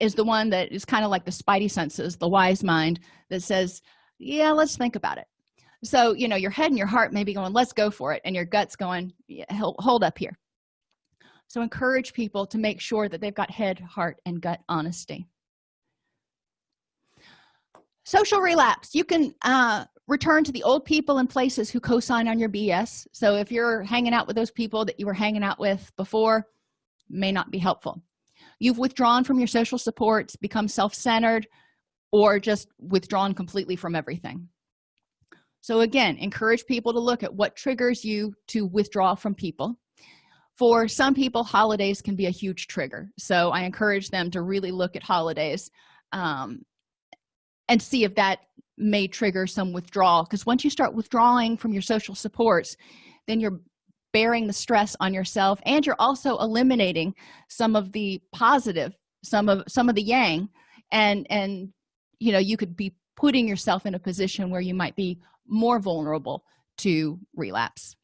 is the one that is kind of like the spidey senses the wise mind that says yeah let's think about it so you know your head and your heart may be going let's go for it and your gut's going hold up here. So encourage people to make sure that they've got head heart and gut honesty. Social relapse. You can uh, return to the old people and places who co-sign on your bs so if you're hanging out with those people that you were hanging out with before may not be helpful. You've withdrawn from your social supports become self-centered or just withdrawn completely from everything so again encourage people to look at what triggers you to withdraw from people. For some people holidays can be a huge trigger. So i encourage them to really look at holidays um, and see if that may trigger some withdrawal. Because once you start withdrawing from your social supports then you're bearing the stress on yourself and you're also eliminating some of the positive some of some of the yang and and you know you could be putting yourself in a position where you might be more vulnerable to relapse.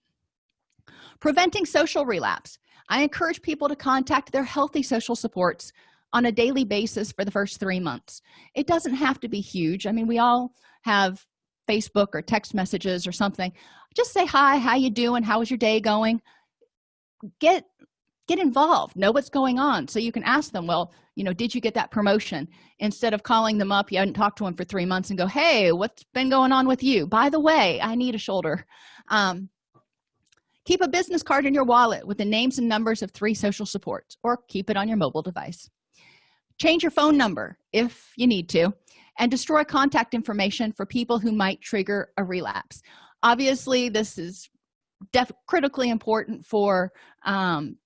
Preventing social relapse. I encourage people to contact their healthy social supports on a daily basis for the first three months. It doesn't have to be huge. I mean we all have facebook or text messages or something. Just say hi how you doing? How was your day going? Get get involved. Know what's going on so you can ask them well you know did you get that promotion? Instead of calling them up you hadn't talked to them for three months and go hey what's been going on with you? By the way i need a shoulder. Um, keep a business card in your wallet with the names and numbers of three social supports or keep it on your mobile device. Change your phone number if you need to and destroy contact information for people who might trigger a relapse. Obviously this is critically important for um,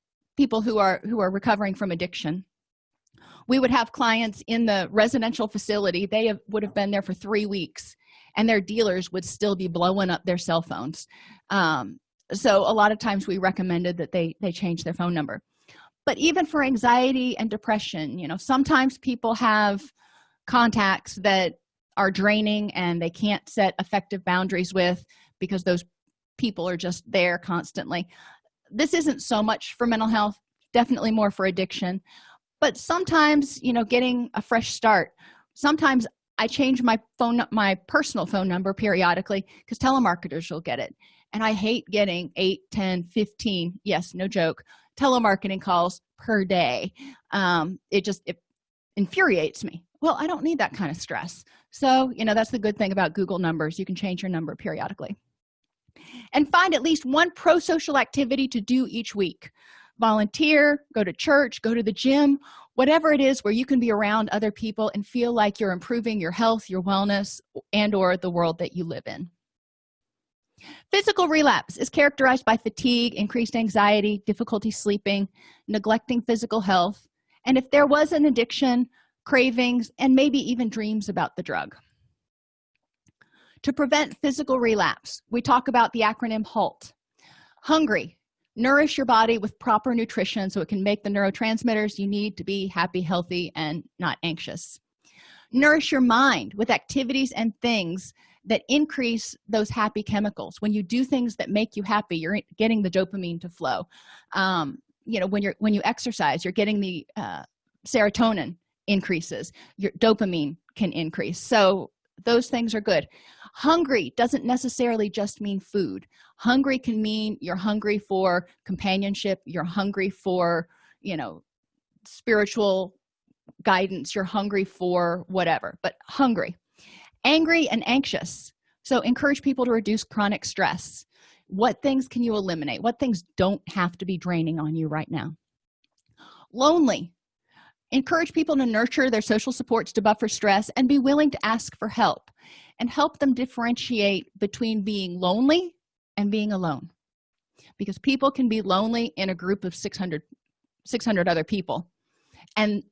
people who are who are recovering from addiction. We would have clients in the residential facility. They have, would have been there for three weeks and their dealers would still be blowing up their cell phones. Um, so a lot of times we recommended that they they change their phone number. But even for anxiety and depression you know sometimes people have contacts that are draining and they can't set effective boundaries with because those people are just there constantly this isn't so much for mental health definitely more for addiction. But sometimes you know getting a fresh start sometimes i change my phone my personal phone number periodically because telemarketers will get it. And i hate getting 8 10 15 yes no joke telemarketing calls per day. Um, it just it infuriates me. Well i don't need that kind of stress. So you know that's the good thing about google numbers. You can change your number periodically and find at least one pro-social activity to do each week. Volunteer go to church go to the gym whatever it is where you can be around other people and feel like you're improving your health your wellness and or the world that you live in. Physical relapse is characterized by fatigue increased anxiety difficulty sleeping neglecting physical health and if there was an addiction cravings and maybe even dreams about the drug to prevent physical relapse. We talk about the acronym halt. Hungry. Nourish your body with proper nutrition so it can make the neurotransmitters you need to be happy healthy and not anxious. Nourish your mind with activities and things that increase those happy chemicals. When you do things that make you happy you're getting the dopamine to flow. Um, you know when you're when you exercise you're getting the uh, serotonin increases. Your dopamine can increase. So those things are good. Hungry doesn't necessarily just mean food. Hungry can mean you're hungry for companionship you're hungry for you know spiritual guidance you're hungry for whatever but hungry. Angry and anxious. So encourage people to reduce chronic stress. What things can you eliminate? What things don't have to be draining on you right now? Lonely encourage people to nurture their social supports to buffer stress and be willing to ask for help and help them differentiate between being lonely and being alone. Because people can be lonely in a group of 600 600 other people and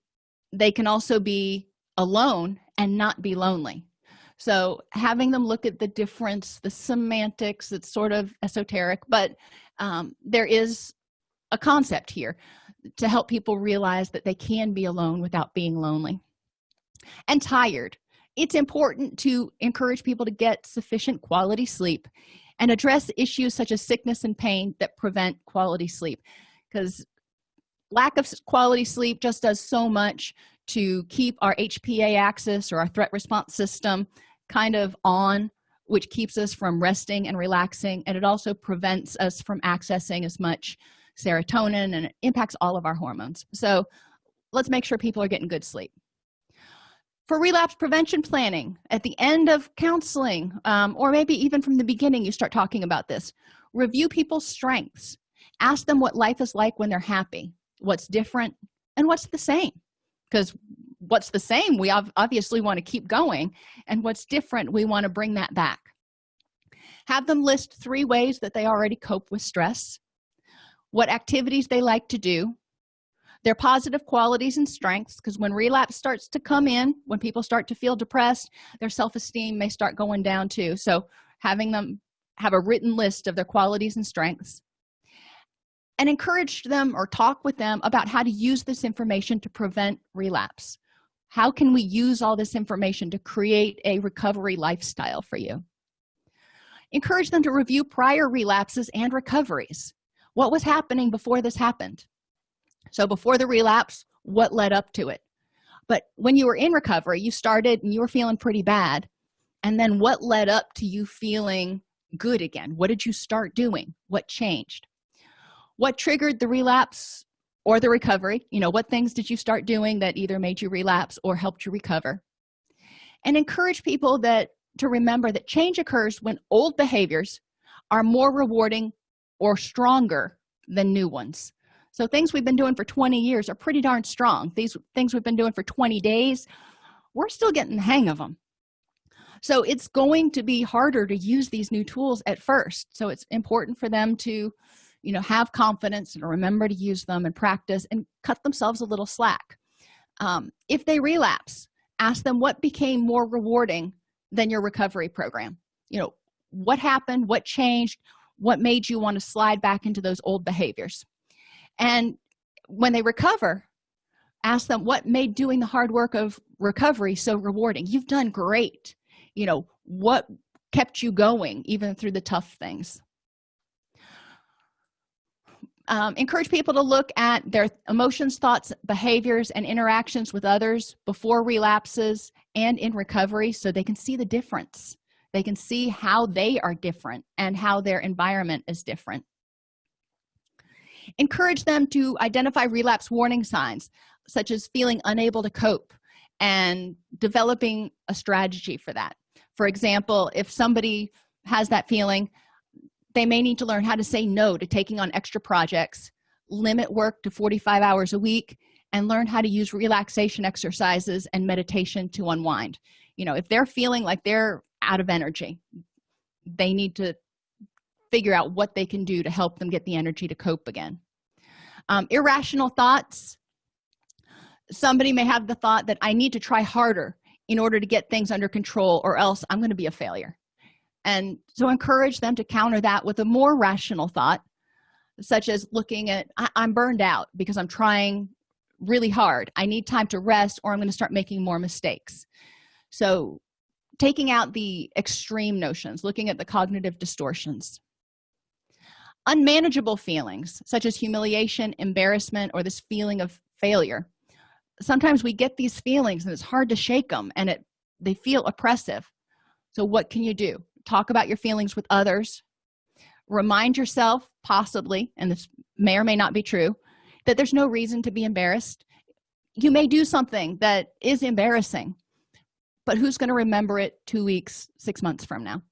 they can also be alone and not be lonely. So having them look at the difference the semantics it's sort of esoteric but um, there is a concept here to help people realize that they can be alone without being lonely. And tired. It's important to encourage people to get sufficient quality sleep and address issues such as sickness and pain that prevent quality sleep. Because lack of quality sleep just does so much to keep our hpa axis or our threat response system kind of on which keeps us from resting and relaxing and it also prevents us from accessing as much serotonin and it impacts all of our hormones. So let's make sure people are getting good sleep. For relapse prevention planning at the end of counseling um, or maybe even from the beginning you start talking about this. Review people's strengths. Ask them what life is like when they're happy what's different and what's the same. Because what's the same we obviously want to keep going and what's different we want to bring that back. Have them list three ways that they already cope with stress what activities they like to do their positive qualities and strengths because when relapse starts to come in when people start to feel depressed their self-esteem may start going down too. So having them have a written list of their qualities and strengths and encourage them or talk with them about how to use this information to prevent relapse. How can we use all this information to create a recovery lifestyle for you? Encourage them to review prior relapses and recoveries what was happening before this happened. So before the relapse what led up to it? But when you were in recovery you started and you were feeling pretty bad. And then what led up to you feeling good again? What did you start doing? What changed? What triggered the relapse or the recovery? You know what things did you start doing that either made you relapse or helped you recover? And encourage people that to remember that change occurs when old behaviors are more rewarding or stronger than new ones. So things we've been doing for 20 years are pretty darn strong. These things we've been doing for 20 days we're still getting the hang of them so it's going to be harder to use these new tools at first. So it's important for them to you know have confidence and remember to use them and practice and cut themselves a little slack. Um, if they relapse ask them what became more rewarding than your recovery program. You know what happened? What changed what made you want to slide back into those old behaviors? And when they recover ask them what made doing the hard work of recovery so rewarding? You've done great. You know what kept you going even through the tough things? Um, encourage people to look at their emotions thoughts behaviors and interactions with others before relapses and in recovery so they can see the difference they can see how they are different and how their environment is different. Encourage them to identify relapse warning signs such as feeling unable to cope and developing a strategy for that. For example if somebody has that feeling they may need to learn how to say no to taking on extra projects limit work to 45 hours a week and learn how to use relaxation exercises and meditation to unwind. You know if they're feeling like they're out of energy. They need to figure out what they can do to help them get the energy to cope again. Um, irrational thoughts. Somebody may have the thought that i need to try harder in order to get things under control or else i'm going to be a failure. And so encourage them to counter that with a more rational thought such as looking at i'm burned out because i'm trying really hard. I need time to rest or i'm going to start making more mistakes. So taking out the extreme notions looking at the cognitive distortions. Unmanageable feelings such as humiliation embarrassment or this feeling of failure. Sometimes we get these feelings and it's hard to shake them and it they feel oppressive. So what can you do? Talk about your feelings with others. Remind yourself possibly and this may or may not be true that there's no reason to be embarrassed. You may do something that is embarrassing but who's going to remember it two weeks six months from now?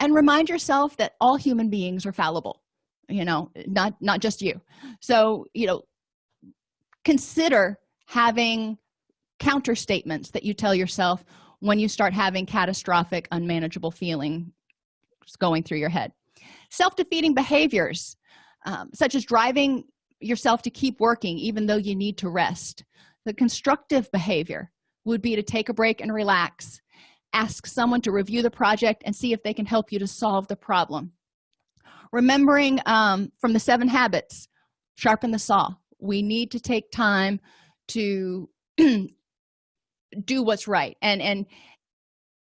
And remind yourself that all human beings are fallible you know not not just you. So you know consider having counter statements that you tell yourself when you start having catastrophic unmanageable feeling going through your head. Self-defeating behaviors um, such as driving yourself to keep working even though you need to rest. The constructive behavior would be to take a break and relax ask someone to review the project and see if they can help you to solve the problem. Remembering um, from the seven habits sharpen the saw. We need to take time to do what's right and and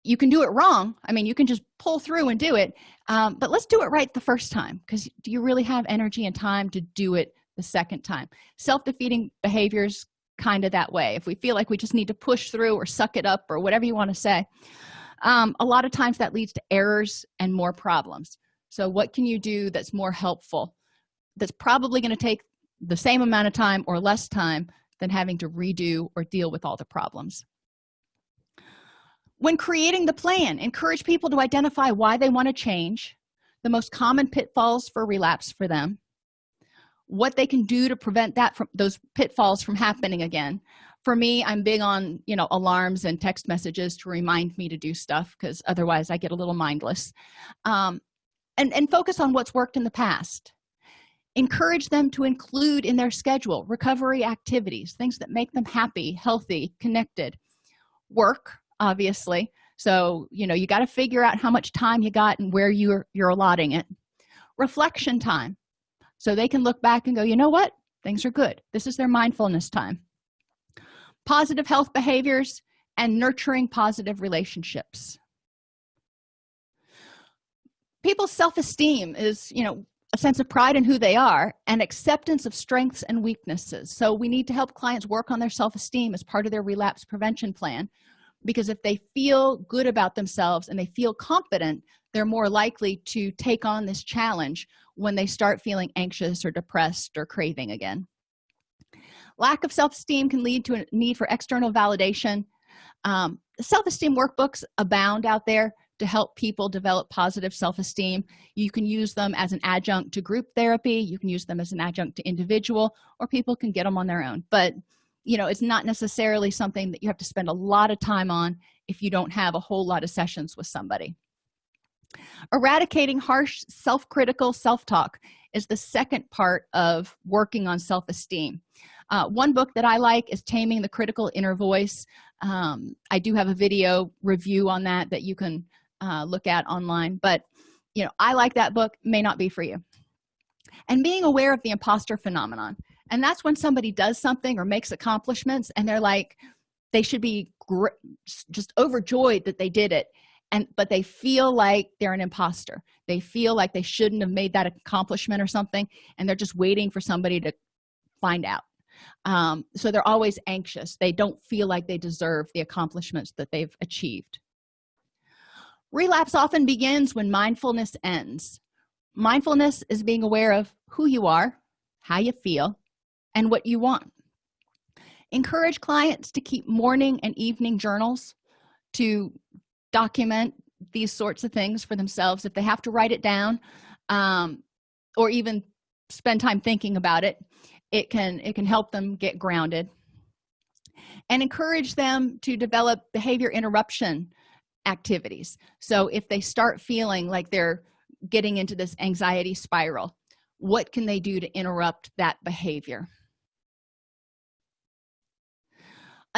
you can do it wrong. I mean you can just pull through and do it um, but let's do it right the first time because do you really have energy and time to do it the second time? Self-defeating behaviors kind of that way. If we feel like we just need to push through or suck it up or whatever you want to say um, a lot of times that leads to errors and more problems. So what can you do that's more helpful that's probably going to take the same amount of time or less time than having to redo or deal with all the problems? When creating the plan encourage people to identify why they want to change. The most common pitfalls for relapse for them what they can do to prevent that from those pitfalls from happening again. For me i'm big on you know alarms and text messages to remind me to do stuff because otherwise i get a little mindless. Um, and and focus on what's worked in the past. Encourage them to include in their schedule recovery activities things that make them happy healthy connected. Work obviously. So you know you got to figure out how much time you got and where you're you're allotting it. Reflection time so they can look back and go you know what? Things are good. This is their mindfulness time. Positive health behaviors and nurturing positive relationships. People's self-esteem is you know a sense of pride in who they are and acceptance of strengths and weaknesses. So we need to help clients work on their self-esteem as part of their relapse prevention plan because if they feel good about themselves and they feel confident they're more likely to take on this challenge when they start feeling anxious or depressed or craving again. Lack of self-esteem can lead to a need for external validation. Um, self-esteem workbooks abound out there to help people develop positive self-esteem. You can use them as an adjunct to group therapy. You can use them as an adjunct to individual or people can get them on their own. But you know it's not necessarily something that you have to spend a lot of time on if you don't have a whole lot of sessions with somebody eradicating harsh self-critical self-talk is the second part of working on self-esteem. Uh, one book that i like is taming the critical inner voice. Um, i do have a video review on that that you can uh, look at online but you know i like that book may not be for you. And being aware of the imposter phenomenon and that's when somebody does something or makes accomplishments and they're like they should be just overjoyed that they did it and but they feel like they're an imposter. They feel like they shouldn't have made that accomplishment or something and they're just waiting for somebody to find out. Um, so they're always anxious. They don't feel like they deserve the accomplishments that they've achieved. Relapse often begins when mindfulness ends. Mindfulness is being aware of who you are how you feel and what you want. Encourage clients to keep morning and evening journals to document these sorts of things for themselves if they have to write it down um, or even spend time thinking about it it can it can help them get grounded. And encourage them to develop behavior interruption activities. So if they start feeling like they're getting into this anxiety spiral what can they do to interrupt that behavior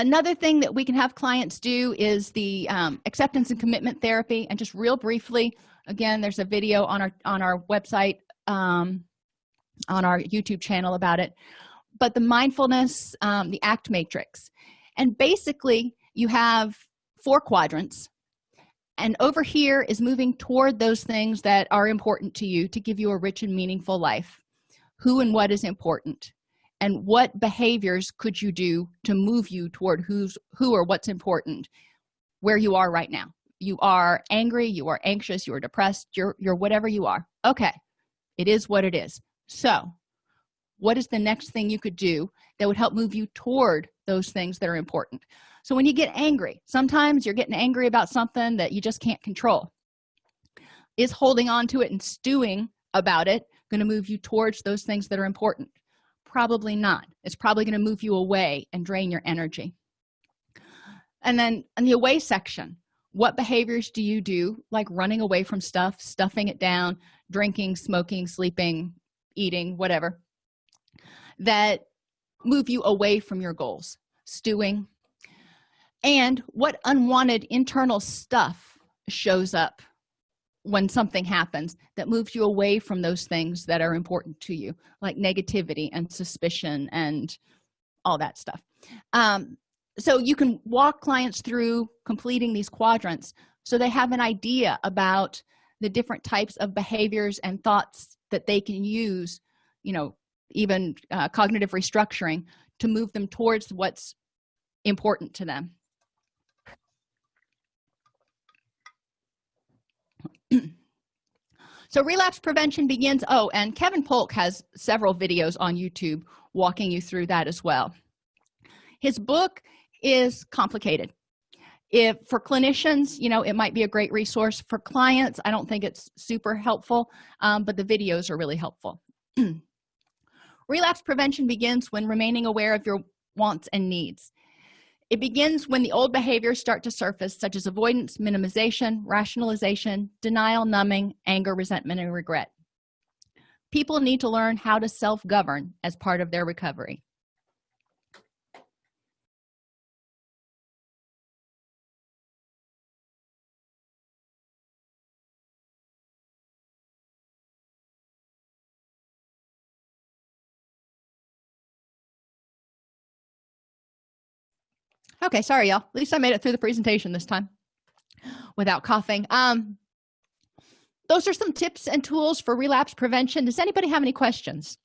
another thing that we can have clients do is the um, acceptance and commitment therapy. And just real briefly again there's a video on our on our website um, on our youtube channel about it. But the mindfulness um, the act matrix. And basically you have four quadrants. And over here is moving toward those things that are important to you to give you a rich and meaningful life. Who and what is important and what behaviors could you do to move you toward who's who or what's important where you are right now? You are angry you are anxious you are depressed you're you're whatever you are. Okay it is what it is. So what is the next thing you could do that would help move you toward those things that are important? So when you get angry sometimes you're getting angry about something that you just can't control. Is holding on to it and stewing about it going to move you towards those things that are important probably not. It's probably going to move you away and drain your energy. And then in the away section what behaviors do you do? Like running away from stuff stuffing it down drinking smoking sleeping eating whatever that move you away from your goals stewing. And what unwanted internal stuff shows up when something happens that moves you away from those things that are important to you like negativity and suspicion and all that stuff. Um, so you can walk clients through completing these quadrants so they have an idea about the different types of behaviors and thoughts that they can use you know even uh, cognitive restructuring to move them towards what's important to them so relapse prevention begins. Oh and kevin polk has several videos on youtube walking you through that as well. His book is complicated. If for clinicians you know it might be a great resource. For clients i don't think it's super helpful um, but the videos are really helpful. Relapse prevention begins when remaining aware of your wants and needs it begins when the old behaviors start to surface such as avoidance minimization rationalization denial numbing anger resentment and regret. People need to learn how to self-govern as part of their recovery okay sorry y'all. At least i made it through the presentation this time without coughing. Um those are some tips and tools for relapse prevention. Does anybody have any questions?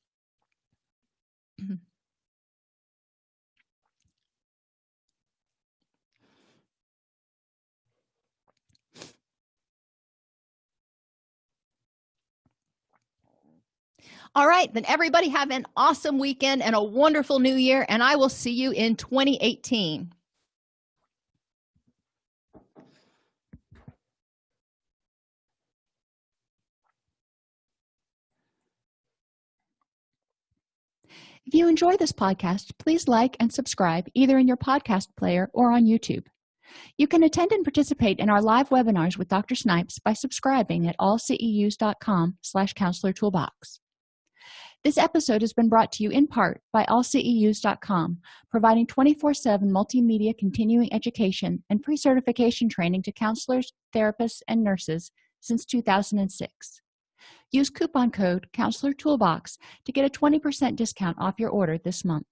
All right then everybody have an awesome weekend and a wonderful new year and i will see you in 2018 If you enjoy this podcast, please like and subscribe either in your podcast player or on YouTube. You can attend and participate in our live webinars with Dr. Snipes by subscribing at allceus.com slash counselor toolbox. This episode has been brought to you in part by allceus.com, providing 24-7 multimedia continuing education and pre-certification training to counselors, therapists, and nurses since 2006. Use coupon code Counselor Toolbox to get a 20% discount off your order this month.